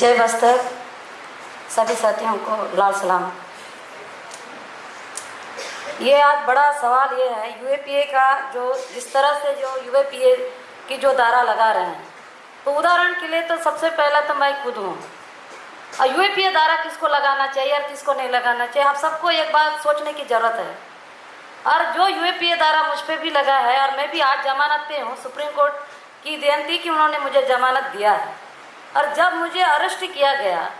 जय बस्तर। सभी साथियों को लाल सलाम। ये आज बड़ा सवाल ये है, यूएपीए का जो जिस तरह से जो यूएपीए की जो दारा लगा रहे हैं। तो उदाहरण के लिए तो सबसे पहला तो मैं खुद हूँ। और यूएपीए दारा किसको लगाना चाहिए और किसको नहीं लगाना चाहिए, आप सबको एक बात सोचने की ज़रूरत है। और जो यूएपीए दारा मुझ पर भी लगा है और मैं भी आज जमानत पे हूँ, सुप्रीम कोर्ट की देन थी कि उन्होंने मुझे जमानत दिया है। और जब मुझे अरेस्ट किया गया,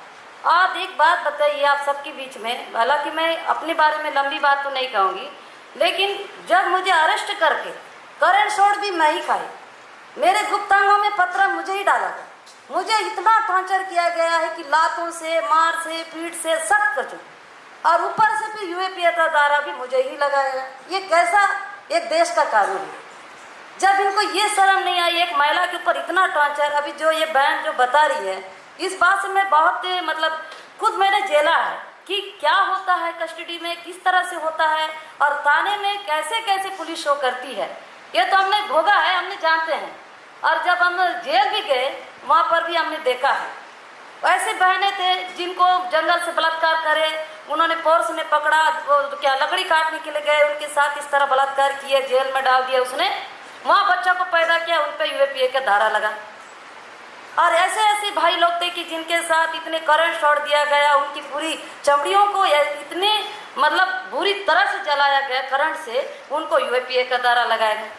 आप एक बात बताइए आप सबके बीच में। हालाँकि मैं अपने बारे में लंबी बात तो नहीं कहूँगी, लेकिन जब मुझे अरेस्ट करके करंट शॉट भी मैं ही खाई। मेरे गुप्तांगों में पत्र मुझे ही डाला गया। मुझे इतना टॉर्चर किया गया है कि लातों से, मार से पीठ से, सब कुछ। और ऊपर से फिर यूएपीए का दारा भी मुझे ही लगाया गया। ये कैसा एक देश का कानून है? जब इनको ये शर्म नहीं आई, एक महिला के ऊपर इतना टॉर्चर अभी जो ये बहन जो बता रही है, इस बात से मैं बहुत मतलब खुद मैंने झेला है कि क्या होता है कस्टडी में, किस तरह से होता है और थाने में कैसे कैसे पुलिस शो करती है। ये तो हमने भोगा है, हमने जानते हैं। और जब हम जेल भी गए, वहाँ पर भी हमने देखा है। ऐसे बहने थे जिनको जंगल से बलात्कार करे, उन्होंने फोर्स ने पकड़ा, वो क्या लकड़ी काटने के लिए गए, उनके साथ इस तरह बलात्कार किए, जेल में डाल दिया उसने। वहाँ बच्चों को पैदा किया, उन पर यूएपीए का धारा लगा। और ऐसे ऐसे भाई लोग थे कि जिनके साथ इतने करंट शॉट दिया गया, उनकी पूरी चमड़ियों को इतने मतलब बुरी तरह से जलाया गया करंट से, उनको यूएपीए का दारा लगाया गया।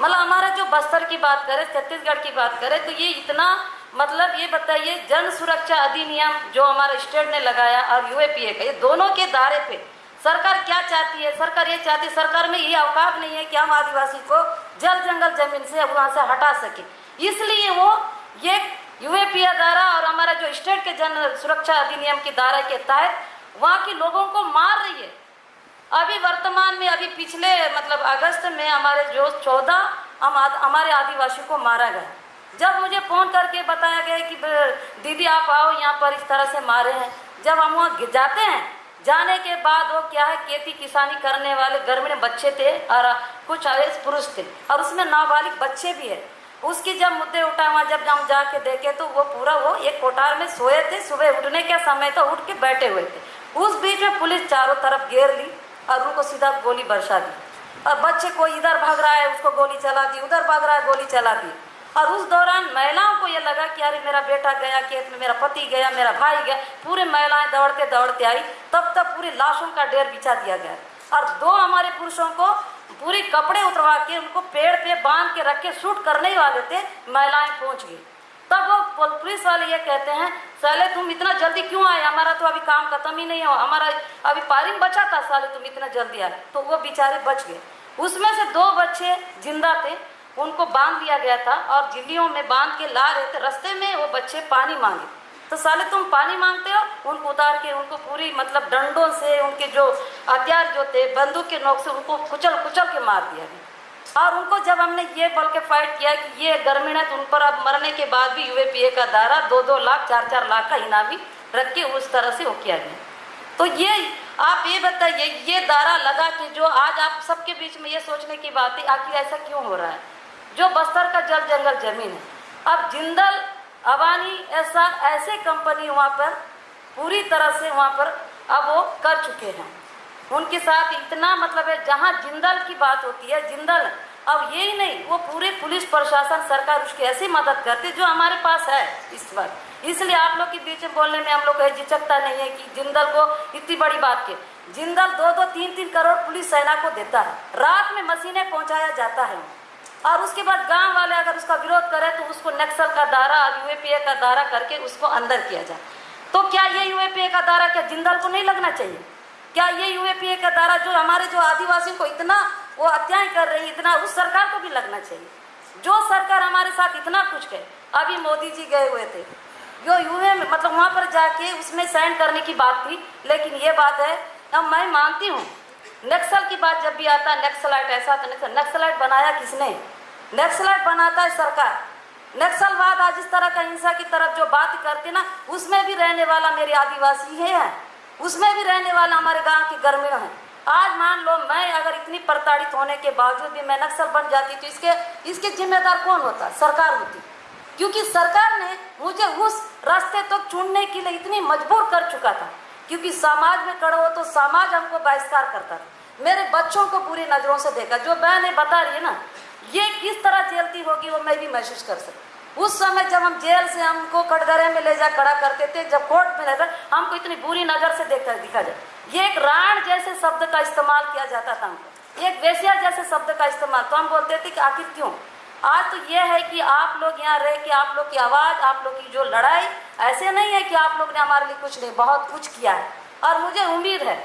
मतलब हमारा जो बस्तर की बात करें, छत्तीसगढ़ की बात करें तो ये इतना मतलब ये बताइए, जन सुरक्षा अधिनियम जो हमारे स्टेट ने लगाया और यूएपीए का, ये दोनों के दायरे पे सरकार क्या चाहती है? सरकार ये चाहती है, सरकार में ये अवकाश नहीं है कि हम आदिवासी को जल जंगल ज़मीन से वहाँ से हटा सके। इसलिए वो ये यूएपीए दारा और हमारा जो स्टेट के जन सुरक्षा अधिनियम की दायरे के तहत वहाँ के लोगों को मार रही है। अभी वर्तमान में, अभी पिछले मतलब अगस्त में हमारे जो चौदह हम हमारे आदिवासी को मारा गया। जब मुझे फ़ोन करके बताया गया कि दीदी आप आओ, यहाँ पर इस तरह से मारे हैं। जब हम वहाँ जाते हैं, जाने के बाद वो क्या है, खेती किसानी करने वाले ग्रामीण बच्चे थे, और कुछ अवेश पुरुष थे और उसमें नाबालिग बच्चे भी है। उसकी जब मुद्दे उठा वहाँ जब हम जाके देखे तो वो पूरा वो एक कोठार में सोए थे। सुबह उठने के समय तो उठ के बैठे हुए थे। उस बीच में पुलिस चारों तरफ़ घेर ली और उनको सीधा गोली बरसा दी। और बच्चे को इधर भाग रहा है, उसको गोली चला दी, उधर भाग रहा है, गोली चला दी। और उस दौरान महिलाओं को ये लगा कि अरे, मेरा बेटा गया, खेत में मेरा पति गया, मेरा भाई गया। पूरे महिलाएँ दौड़ते दौड़ते आई। तब तक पूरी लाशों का ढेर बिछा दिया गया। और दो हमारे पुरुषों को पूरी कपड़े उतरवा के उनको पेड़ पे बाँध के रख के शूट करने ही वाले थे, महिलाएँ पहुँच गई। तब वो पुलिस वाले ये कहते हैं, साले तुम इतना जल्दी क्यों आए? हमारा तो अभी काम खत्म ही नहीं हो हमारा अभी पारिंग बचा था, साले तुम इतना जल्दी आए। तो वो बेचारे बच गए। उसमें से दो बच्चे ज़िंदा थे, उनको बाँध दिया गया था और झिल्लियों में बाँध के ला रहे थे। रस्ते में वो बच्चे पानी मांगे। तो साले तुम पानी मांगते हो? उनको उतार के, उनको पूरी मतलब डंडों से उनके जो हथियार जो थे, बंदूक के नोक से उनको कुचल कुचल के मार दिया गया। और उनको जब हमने ये बोल के फाइट किया कि ये ग्रामीण है तो उन पर अब मरने के बाद भी यूएपीए का दायरा दो दो लाख चार चार लाख का इनामी रख के उस तरह से वो किया गया। तो ये, आप ये बताइए, ये दारा लगा के जो आज आप सबके बीच में ये सोचने की बात है, आखिर ऐसा क्यों हो रहा है? जो बस्तर का जल जंगल ज़मीन है। अब जिंदल अबानी ऐसा, ऐसे कंपनी वहाँ पर, पूरी तरह से वहाँ पर अब वो कर चुके हैं। उनके साथ इतना मतलब है, जहाँ जिंदल की बात होती है, जिंदल, अब यही नहीं, वो पूरे पुलिस प्रशासन, सरकार उसकी ऐसी मदद करती जो हमारे पास है इस वक्त। इसलिए आप लोग के बीच में बोलने में हम लोग को झिझकता नहीं है कि जिंदल को इतनी बड़ी बात की। जिंदल दो दो, तीन तीन करोड़ पुलिस सेना को देता है। रात में मशीनें पहुँचाया जाता है। और उसके बाद गाँव वाले अगर उसका विरोध करें तो उसको नक्सल का दारा और यूएपीए का दारा करके उसको अंदर किया जाए। तो क्या ये यूएपीए का दारा क्या जिंदल को नहीं लगना चाहिए? क्या ये यूएपीए का दारा जो हमारे जो आदिवासियों को इतना वो अत्याय कर रही, इतना उस सरकार को भी लगना चाहिए? जो सरकार हमारे साथ इतना कुछ है अभी मोदी जी गए हुए थे। जो यूए मतलब वहाँ पर जाके उसमें साइन करने की बात थी, लेकिन ये बात है, अब मैं मानती हूँ नक्सल की बात जब भी आता है, नक्सलाइट ऐसा तो नक्सल, नक्सलाइट बनाया किसने? नक्सलाइट बनाता है सरकार। नक्सलवाद आज इस तरह का हिंसा की तरफ़ जो बात करती ना, उसमें भी रहने वाला मेरे आदिवासी ही है। उसमें भी रहने वाला हमारे गाँव के ग्रामीण है। आज मान लो मैं अगर इतनी प्रताड़ित होने के बावजूद भी मैं नक्सल बन जाती तो इसके इसके जिम्मेदार कौन होता? सरकार होती। क्योंकि सरकार ने मुझे उस रास्ते तक तो चुनने के लिए इतनी मजबूर कर चुका था। क्योंकि समाज में खड़ा हो तो समाज हमको बहिष्कार करता था। मेरे बच्चों को पूरी नज़रों से देखा। जो बहन बता रही है ना, ये किस तरह झेलती होगी वो मैं भी महसूस कर सकती उस समय जब हम जेल से हमको कटघरे में ले जा खड़ा करते थे, जब कोर्ट में रहता, हमको इतनी बुरी नज़र से देखा, दिखा जाए। ये एक राण जैसे शब्द का इस्तेमाल किया जाता था हमको। एक वेश्या जैसे शब्द का इस्तेमाल। तो हम बोलते थे कि आखिर क्यों? आज तो ये है कि आप लोग यहाँ रह के, आप लोग की आवाज़, आप लोग की जो लड़ाई, ऐसे नहीं है कि आप लोग ने हमारे लिए कुछ नहीं, बहुत कुछ किया है। और मुझे उम्मीद है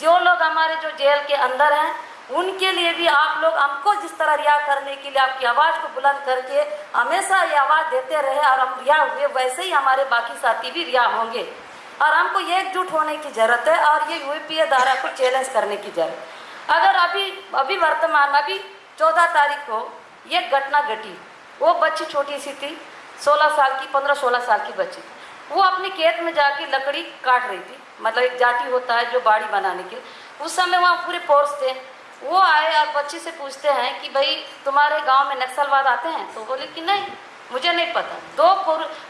जो लोग हमारे जो जेल के अंदर हैं, उनके लिए भी आप लोग हमको जिस तरह रिया करने के लिए आपकी आवाज़ को बुलंद करके हमेशा ये आवाज़ देते रहे और हम रिया हुए, वैसे ही हमारे बाकी साथी भी रिया होंगे। और हमको ये एकजुट होने की ज़रूरत है और ये यूपीए धारा को चैलेंज करने की ज़रूरत अगर अभी अभी वर्तमान, अभी चौदह तारीख को ये घटना घटी, वो बच्ची छोटी सी थी, सोलह साल की, पंद्रह सोलह साल की बच्ची। वो अपने खेत में जाके लकड़ी काट रही थी। मतलब एक जाटी होता है जो बाड़ी बनाने के उस समय वहाँ पूरे फोर्स थे। वो आए और बच्ची से पूछते हैं कि भाई, तुम्हारे गाँव में नक्सलवाद आते हैं? तो बोले कि नहीं, मुझे नहीं पता। दो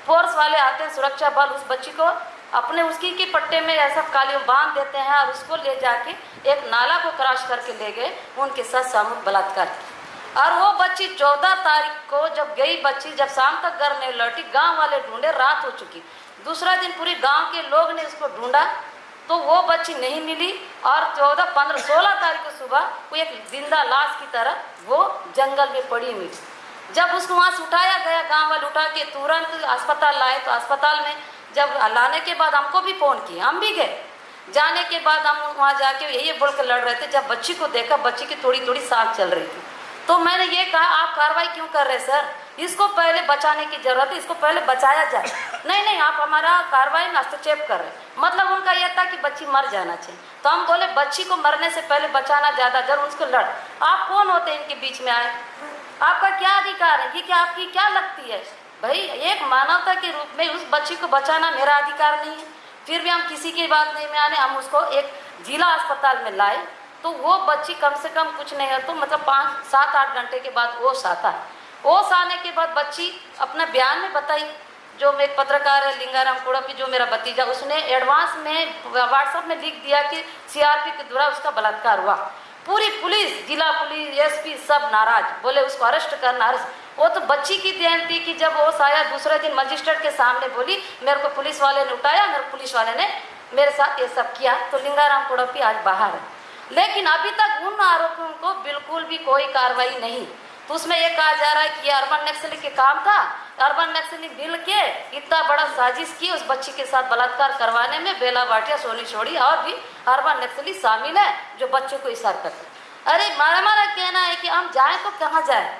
फोर्स वाले आते हैं सुरक्षा बल उस बच्ची को, अपने उसकी के पट्टे में ऐसा कालियों बाँध देते हैं और उसको ले जाके एक नाला को क्रॉस करके ले गए। उनके साथ सामूहिक बलात्कार और वो बच्ची चौदह तारीख को जब गई बच्ची, जब शाम तक घर नहीं लौटी, गाँव वाले ढूंढे, रात हो चुकी। दूसरा दिन पूरी गाँव के लोग ने उसको ढूंढा तो वो बच्ची नहीं मिली और चौदह, पंद्रह, सोलह तारीख को सुबह वो एक ज़िंदा लाश की तरह वो जंगल में पड़ी मिली जब उसको वहाँ से उठाया गया, गाँव वाले उठा के तुरंत अस्पताल लाए तो अस्पताल में जब लाने के बाद हमको भी फ़ोन किया, हम भी गए। जाने के बाद हम वहाँ जाके यही बोल कर लड़ रहे थे, जब बच्ची को देखा, बच्ची की थोड़ी थोड़ी सांस चल रही थी। तो मैंने ये कहा, आप कार्रवाई क्यों कर रहे सर? इसको पहले बचाने की ज़रूरत है, इसको पहले बचाया जाए। नहीं नहीं, आप हमारा कार्रवाई में हस्तक्षेप कर रहे मतलब उनका यह था कि बच्ची मर जाना चाहिए। तो हम बोले, बच्ची को मरने से पहले बचाना ज़्यादा ज़रूर, उसको लड़। आप कौन होते हैं इनके बीच में आए? आपका क्या अधिकार है? ये क्या आपकी क्या लगती है? भाई, एक मानवता के रूप में उस बच्ची को बचाना मेरा अधिकार नहीं है। फिर भी हम किसी की बात नहीं में आने हम उसको एक जिला अस्पताल में लाए। तो वो बच्ची कम से कम कुछ नहीं है तो मतलब पाँच, सात, आठ घंटे के बाद ओस आता है। ओस आने के बाद बच्ची अपना बयान में बताई, जो एक पत्रकार है, लिंगाराम कुड़पी जो मेरा भतीजा, उसने एडवांस में, व्हाट्सएप में लिख दिया कि सीआरपी के द्वारा उसका बलात्कार हुआ। पूरी पुलिस, जिला पुलिस, एसपी सब नाराज़, बोले उसको अरेस्ट करना, अरेस्ट। वो तो बच्ची की देन थी कि जब वो आया दूसरे दिन मजिस्ट्रेट के सामने बोली, मेरे को पुलिस वाले ने उठाया, मेरे पुलिस वाले ने मेरे साथ ये सब किया तो लिंगाराम कुड़पी आज बाहर है। लेकिन अभी तक उन आरोपियों को बिल्कुल भी कोई कार्रवाई नहीं। तो उसमें ये कहा जा रहा है कि अर्बन नक्सली के काम था। अर्बन नक्सली मिल के इतना बड़ा साजिश की उस बच्ची के साथ बलात्कार करवाने में बेला बाटिया, सोनी छोड़ी और भी अर्बन नक्सली शामिल है जो बच्चों को इशार करते अरे, मारा मारा कहना है कि हम जाए तो कहाँ जाए?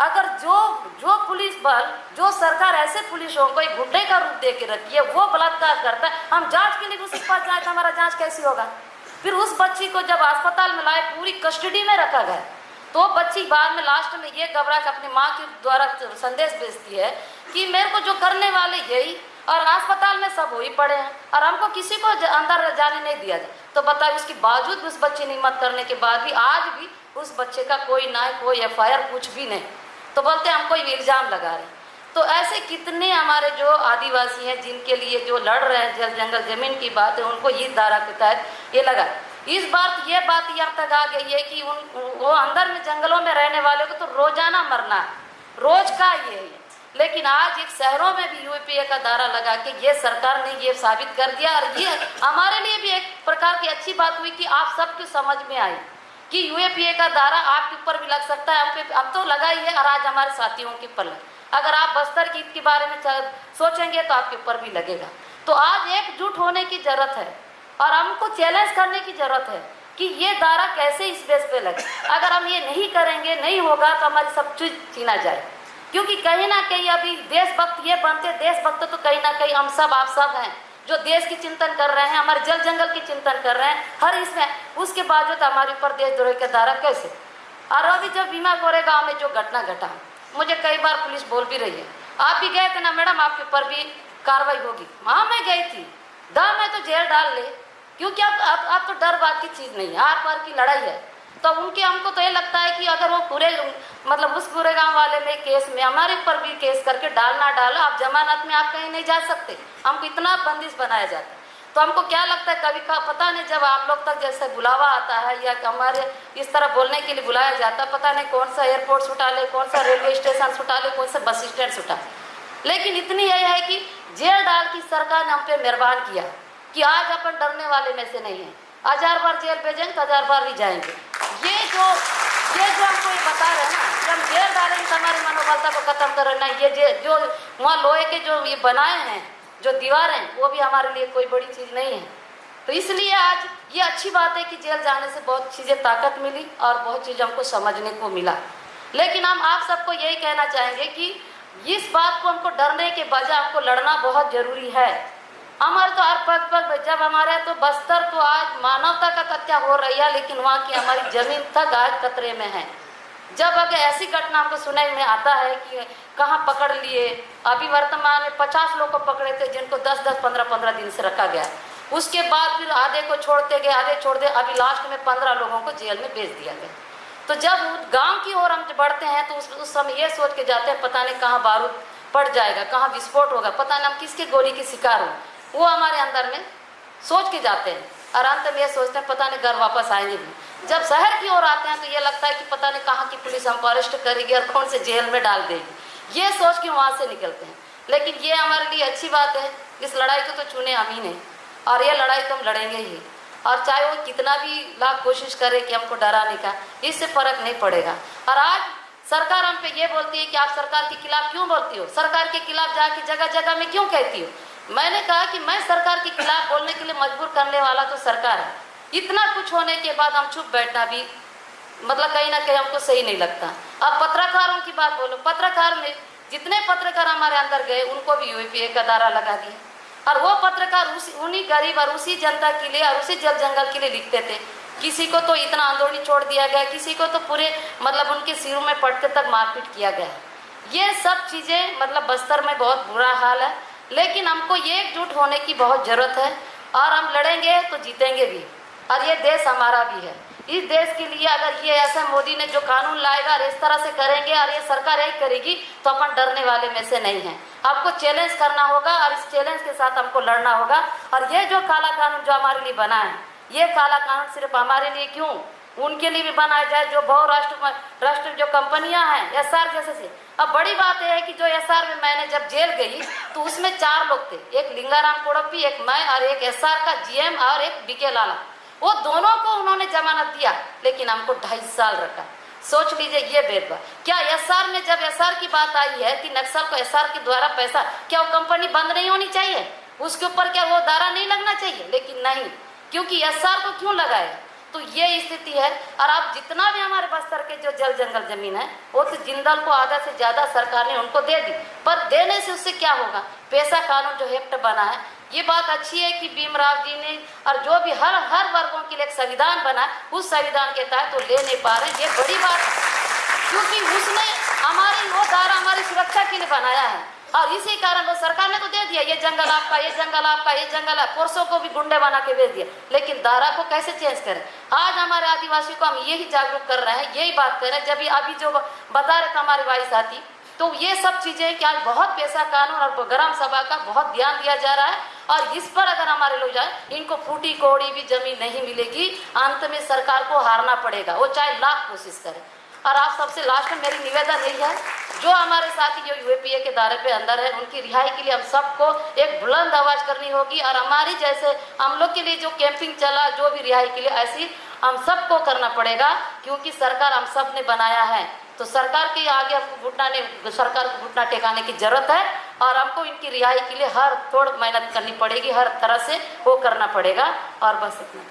अगर जो जो पुलिस बल, जो सरकार ऐसे पुलिसों को एक गुंडे का रूप दे के रखी है, वो बलात्कार करता है, हम जाँच के लिए उसके पास जाए तो हमारा जाँच कैसी होगा? फिर उस बच्ची को जब अस्पताल में लाए, पूरी कस्टडी में रखा गया। तो बच्ची बाद में लास्ट में ये घबरा के अपनी माँ के द्वारा संदेश भेजती है कि मेरे को जो करने वाले यही और अस्पताल में सब हो ही पड़े हैं और हमको किसी को अंदर जाने नहीं दिया जाए तो बताए उसके बावजूद उस बच्चे ने मत करने के बाद भी आज भी उस बच्चे का कोई ना कोई एफआईआर कुछ भी नहीं। तो बोलते हमको इल्ज़ाम लगा रहे तो ऐसे कितने हमारे जो आदिवासी हैं, जिनके लिए जो लड़ रहे हैं, जल, जंगल, ज़मीन की बात है उनको इस धारा के तहत ये लगा। इस बार ये बात यहाँ तक आ गई है कि उन, वो अंदर में जंगलों में रहने वाले को तो रोज़ाना मरना है। रोज का ये है। लेकिन आज एक शहरों में भी यूपीए का दारा लगा के ये सरकार ने ये साबित कर दिया और ये हमारे लिए भी एक प्रकार की अच्छी बात हुई कि आप सबके समझ में आई कि यूएपीए का दारा आपके ऊपर भी लग सकता है, हम अब तो लगा ही है और आज हमारे साथियों के ऊपर लगा। अगर आप बस्तर की के बारे में सोचेंगे तो आपके ऊपर भी लगेगा। तो आज एकजुट होने की ज़रूरत है और हमको चैलेंज करने की ज़रूरत है कि ये दारा कैसे इस बेस पे लगे। अगर हम ये नहीं करेंगे, नहीं होगा तो हमारी सब चीज़ छीना जाए। क्योंकि कहीं ना कहीं अभी देशभक्त ये बनते, देशभक्त तो कहीं ना कहीं हम सब, आप सब हैं, जो देश की चिंतन कर रहे हैं, हमारे जल जंगल की चिंतन कर रहे हैं, हर इसमें, उसके बावजूद हमारे ऊपर देशद्रोह के दारा कैसे? और अभी जब बीमा कोरे गाँव में जो घटना घटा मुझे कई बार पुलिस बोल भी रही है। आप भी गए थे ना मैडम, आपके ऊपर भी कार्रवाई होगी। हाँ मैं गई थी। दा मैं तो जेल डाल ले, क्योंकि अब अब अब तो डर बात की चीज़ नहीं है आर पार की लड़ाई है। तो उनके, हमको तो ये लगता है कि अगर वो पूरे मतलब उस पूरे गाँव वाले में केस में, हमारे ऊपर भी केस करके डालना डालो, आप जमानत में आप कहीं नहीं जा सकते। हमको इतना बंदिश बनाया जाता है। तो हमको क्या लगता है, कभी का पता नहीं जब आप लोग तक जैसे बुलावा आता है या हमारे इस तरह बोलने के लिए बुलाया जाता है, पता नहीं कौन सा एयरपोर्ट उठा ले, कौन सा रेलवे स्टेशन उठा ले, कौन सा बस स्टैंड उठा। लेकिन इतनी यही है कि जेल डाल की सरकार ने हम पे मेहरबान किया कि आज अपन डरने वाले में से नहीं है। हज़ार बार जेल भेजेंगे तो हज़ार बार भी जाएँगे। ये जो ये जो हमको ये बता रहे हैं ना हम जेल डालेंगे तो हमारी मनोबलता को खत्म कर। रहे हैं ये जो वहाँ लोहे के जो ये बनाए हैं जो दीवार हैं, वो भी हमारे लिए कोई बड़ी चीज़ नहीं है। तो इसलिए आज ये अच्छी बात है कि जेल जाने से बहुत चीज़ें ताकत मिली और बहुत चीज़ हमको समझने को मिला। लेकिन हम आप सबको यही कहना चाहेंगे कि इस बात को हमको डरने के बजाय हमको लड़ना बहुत ज़रूरी है। हमारे तो हर पग पग जब हमारे तो बस्तर तो आज मानवता का हत्या हो रही है, लेकिन वहाँ की हमारी ज़मीन तक आज खतरे में है। जब अगर ऐसी घटना हमको सुनाई में आता है कि कहाँ पकड़ लिए अभी वर्तमान में पचास लोग को पकड़े थे जिनको दस दस पंद्रह पंद्रह दिन से रखा गया। उसके बाद फिर आधे को छोड़ते गए आधे छोड़ दे अभी लास्ट में पंद्रह लोगों को जेल में भेज दिया गया। तो जब गाँव की ओर हम बढ़ते हैं तो उस, उस समय ये सोच के जाते हैं पता नहीं कहाँ बारूद पड़ जाएगा कहाँ विस्फोट होगा पता नहीं हम किसके गोली के शिकार हो। वो हमारे अंदर में सोच के जाते हैं। और अंत में ये सोचते हैं, पता नहीं घर वापस आएँगे भी। जब शहर की ओर आते हैं तो ये लगता है कि पता नहीं कहाँ की पुलिस हमको अरेस्ट करेगी और कौन से जेल में डाल देगी। ये सोच के वहाँ से निकलते हैं। लेकिन ये हमारे लिए अच्छी बात है, इस लड़ाई को तो चुने हम ही नहीं। और ये लड़ाई तो हम लड़ेंगे ही। और चाहे वो कितना भी लाख कोशिश करे कि हमको डराने का, इससे फ़र्क नहीं पड़ेगा। और आज सरकार हम पे ये बोलती है कि आप सरकार के खिलाफ क्यों बोलती हो? सरकार के खिलाफ जाके जगह जगह में क्यों कहती हो? मैंने कहा कि मैं सरकार के खिलाफ बोलने के लिए मजबूर करने वाला तो सरकार है। इतना कुछ होने के बाद हम चुप बैठना भी मतलब कहीं ना कहीं हमको सही नहीं लगता। अब पत्रकारों की बात बोलो, पत्रकार में जितने पत्रकार हमारे अंदर गए, उनको भी यूपीए का दारा लगा दिया। और वो पत्रकार उसी, उन्हीं गरीब और उसी जनता के लिए और उसी जल जंगल के लिए लिखते थे। किसी को तो इतना आंदोलन छोड़ दिया गया, किसी को तो पूरे मतलब उनके सिरों में पड़ते तक मारपीट किया गया। ये सब चीज़ें मतलब बस्तर में बहुत बुरा हाल है। लेकिन हमको ये एकजुट होने की बहुत ज़रूरत है और हम लड़ेंगे तो जीतेंगे भी और ये देश हमारा भी है। इस देश के लिए अगर ये ऐसा मोदी ने जो कानून लाएगा और इस तरह से करेंगे और ये सरकार यही करेगी तो अपन डरने वाले में से नहीं है। आपको चैलेंज करना होगा और इस चैलेंज के साथ हमको लड़ना होगा। और ये जो काला कानून जो हमारे लिए बना है, ये काला कानून सिर्फ़ हमारे लिए क्यों? उनके लिए भी बनाया जाए जो बहुराष्ट्र राष्ट्र जो कंपनियाँ हैं एस आर जैसे से। अब बड़ी बात यह है कि जो एस आर में मैंने जब जेल गई तो उसमें चार लोग थे। एक लिंगाराम कोड़प्पी एक मैं और एक एस आर का जीएम और एक बीके लाला। वो दोनों को उन्होंने जमानत दिया, लेकिन हमको ढाई साल रखा। सोच लीजिए ये भेदभाव। क्या एसआर में जब एसआर की बात आई है कि नक्सल को एसआर के द्वारा पैसा, क्या वो कंपनी बंद नहीं होनी चाहिए? उसके ऊपर क्या वो दारा नहीं लगना चाहिए? लेकिन नहीं, क्योंकि एसआर को क्यों लगाए तो ये स्थिति है और आप जितना भी हमारे बस्तर के जो जल जंगल ज़मीन है, वो तो जिंदल को आधा से ज़्यादा सरकार ने उनको दे दी। पर देने से उससे क्या होगा? पैसा कानून जो हेप्ट बना है। ये बात अच्छी है कि भीमराव जी ने और जो भी हर हर वर्गों के लिए एक संविधान बना उस संविधान के तहत वो ले नहीं पा रहे ये बड़ी बात है। क्योंकि उसने हमारी वो दारा हमारी सुरक्षा के लिए बनाया है। और इसी कारण वो सरकार ने तो दे दिया, ये जंगल आपका, ये जंगल आपका, ये जंगल है। पुरुषों को भी गुंडे बना के भेज दिया। लेकिन दारा को कैसे चेंज करें? आज हमारे आदिवासी को हम यही जागरूक कर रहे हैं, यही बात कर रहे हैं। जब अभी जो बता रहे थे हमारे भाई साथी तो ये सब चीज़ें कि आज बहुत पैसा कानून और ग्राम सभा का बहुत ध्यान दिया जा रहा है। और इस पर अगर हमारे लोग जाए, इनको फूटी कोड़ी भी ज़मीन नहीं मिलेगी। अंत में सरकार को हारना पड़ेगा। वो चाहे लाख कोशिश करे। और आप सबसे लास्ट में मेरी निवेदन यही है जो हमारे साथी जो यूएपीए के दायरे पे अंदर है, उनकी रिहाई के लिए हम सबको एक बुलंद आवाज़ करनी होगी और हमारी जैसे हम लोग के लिए जो कैंपिंग चला, जो भी रिहाई के लिए, ऐसी हम सबको करना पड़ेगा क्योंकि सरकार हम सबने बनाया है। तो सरकार के आगे हमको घुटना ने, सरकार को घुटना टेकाने की ज़रूरत है और हमको इनकी रिहाई के लिए हर थोड़ मेहनत करनी पड़ेगी, हर तरह से वो करना पड़ेगा और बस इतना